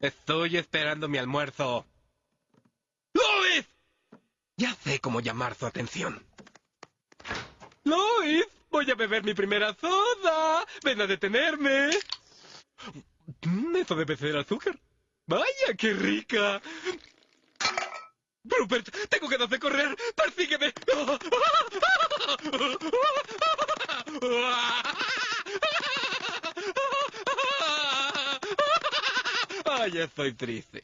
Estoy esperando mi almuerzo. ¡Lois! Ya sé cómo llamar su atención. ¡Lois! Voy a beber mi primera soda. Ven a detenerme. Eso debe ser azúcar. ¡Vaya, qué rica! Rupert, tengo ganas de correr. ¡Persígueme! ¡Ay, estoy triste!